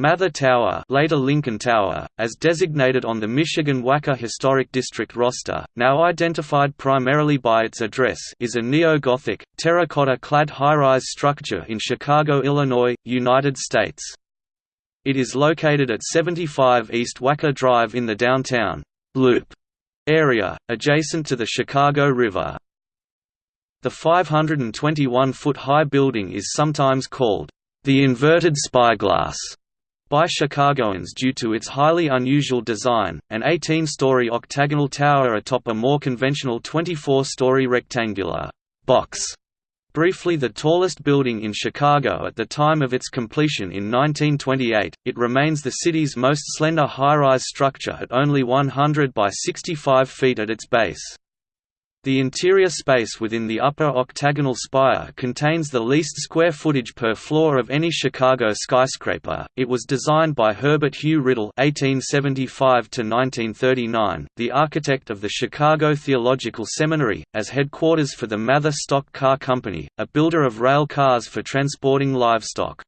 Mather Tower, later Lincoln Tower, as designated on the Michigan Wacker Historic District roster, now identified primarily by its address, is a neo-Gothic, terracotta-clad high-rise structure in Chicago, Illinois, United States. It is located at 75 East Wacker Drive in the downtown Loop area, adjacent to the Chicago River. The 521-foot-high building is sometimes called the inverted spyglass by Chicagoans due to its highly unusual design, an 18-story octagonal tower atop a more conventional 24-story rectangular box. Briefly the tallest building in Chicago at the time of its completion in 1928, it remains the city's most slender high-rise structure at only 100 by 65 feet at its base. The interior space within the upper octagonal spire contains the least square footage per floor of any Chicago skyscraper. It was designed by Herbert Hugh Riddle (1875–1939), the architect of the Chicago Theological Seminary, as headquarters for the Mather Stock Car Company, a builder of rail cars for transporting livestock.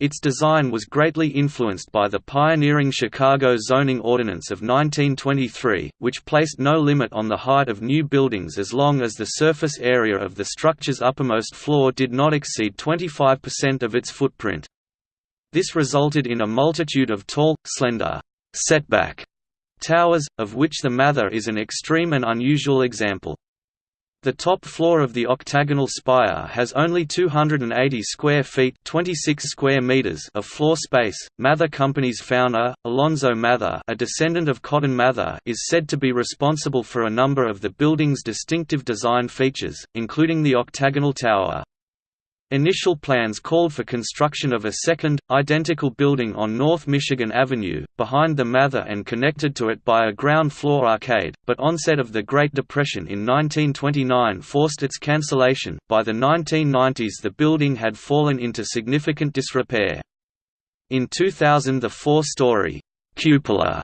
Its design was greatly influenced by the pioneering Chicago zoning ordinance of 1923, which placed no limit on the height of new buildings as long as the surface area of the structure's uppermost floor did not exceed 25% of its footprint. This resulted in a multitude of tall, slender, setback towers, of which the Mather is an extreme and unusual example. The top floor of the octagonal spire has only 280 square feet 26 square meters of floor space. Mather Company's founder, Alonzo Mather a descendant of Cotton Mather is said to be responsible for a number of the building's distinctive design features, including the octagonal tower. Initial plans called for construction of a second, identical building on North Michigan Avenue, behind the Mather and connected to it by a ground-floor arcade, but onset of the Great Depression in 1929 forced its cancellation. By the 1990s the building had fallen into significant disrepair. In 2000 the four-story cupola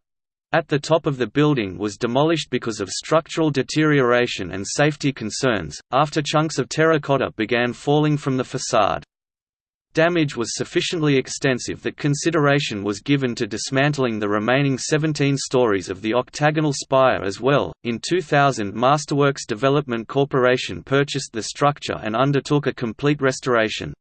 at the top of the building was demolished because of structural deterioration and safety concerns, after chunks of terracotta began falling from the facade. Damage was sufficiently extensive that consideration was given to dismantling the remaining 17 stories of the octagonal spire as well. In 2000, Masterworks Development Corporation purchased the structure and undertook a complete restoration.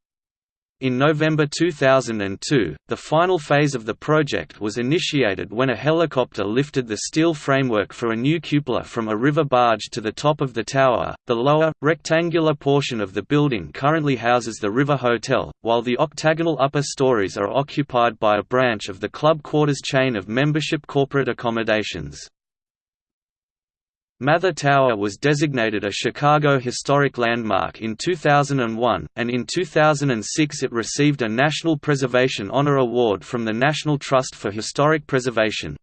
In November 2002, the final phase of the project was initiated when a helicopter lifted the steel framework for a new cupola from a river barge to the top of the tower. The lower, rectangular portion of the building currently houses the River Hotel, while the octagonal upper stories are occupied by a branch of the Club Quarters chain of membership corporate accommodations. Mather Tower was designated a Chicago Historic Landmark in 2001, and in 2006 it received a National Preservation Honor Award from the National Trust for Historic Preservation.